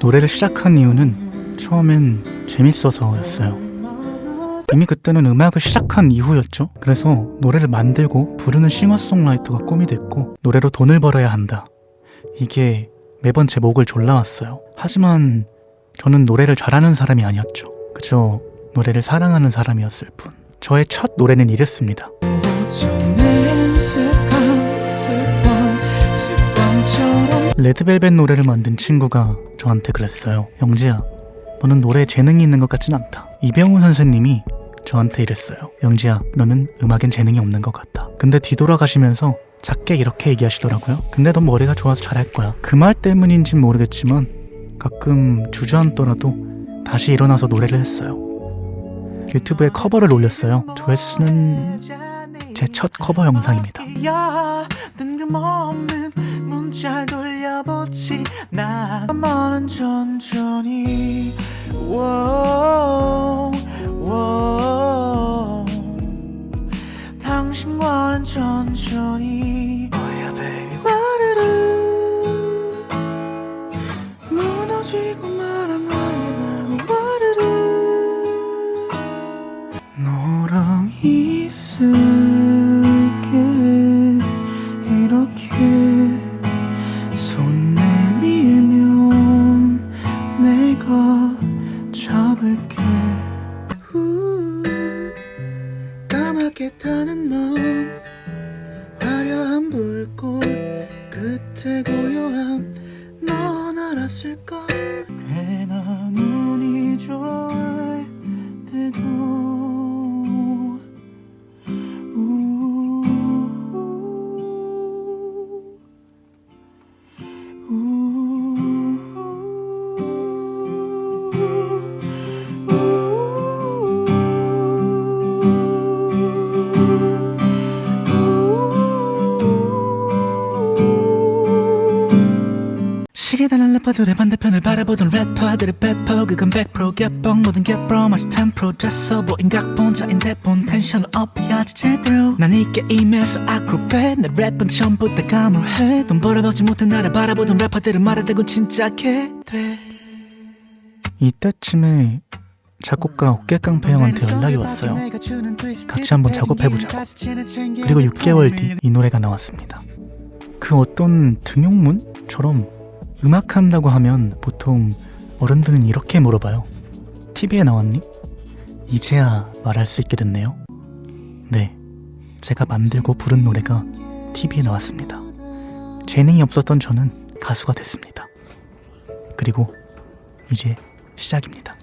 노래를 시작한 이유는 처음엔 재밌어서였어요. 이미 그때는 음악을 시작한 이후였죠. 그래서 노래를 만들고 부르는 싱어송라이터가 꿈이 됐고 노래로 돈을 벌어야 한다. 이게 매번 제 목을 졸라왔어요. 하지만 저는 노래를 잘하는 사람이 아니었죠. 그저 노래를 사랑하는 사람이었을 뿐. 저의 첫 노래는 이랬습니다. 레드벨벳 노래를 만든 친구가 저한테 그랬어요. 영지야, 너는 노래에 재능이 있는 것 같진 않다. 이병우 선생님이 저한테 이랬어요. 영지야, 너는 음악엔 재능이 없는 것 같다. 근데 뒤돌아가시면서 작게 이렇게 얘기하시더라고요. 근데 넌 머리가 좋아서 잘할 거야. 그 말 때문인진 모르겠지만 가끔 주저앉더라도 다시 일어나서 노래를 했어요. 유튜브에 커버를 올렸어요. 조회수는 제 첫 커버 영상입니다. 문자 돌려보지. 나만은 천천히. 워, 워. 당신과는 천천히. Oh yeah baby. 와르르. 무너지고 말아 너랑 있을게. 이렇게 잡을게. 후, 까맣게 타는 마음. 화려한 불꽃 끝에 고요함. 넌 알았을까 시계 달린 래퍼들의 반대편을 바라보던 래퍼들의 배포 그건 100% 개뻥 모든 개뻥 마치 10% 됐어 보인 각본 자인데 본 텐션을 업해야지 제대로 난이 게임에서 아크로벳 내 랩은 처음부터 가물해 돈 벌어먹지 못해 나를 바라보던 래퍼들은 말하대고 진짜게 돼 이때쯤에 작곡가 어깨깡패 형한테 연락이 왔어요. 같이 한번 작업해보자고. 그리고 6개월 뒤 이 노래가 나왔습니다. 그 어떤 등용문처럼 음악 한다고 하면 보통 어른들은 이렇게 물어봐요. TV에 나왔니? 이제야 말할 수 있게 됐네요. 네, 제가 만들고 부른 노래가 TV에 나왔습니다. 재능이 없었던 저는 가수가 됐습니다. 그리고 이제 시작입니다.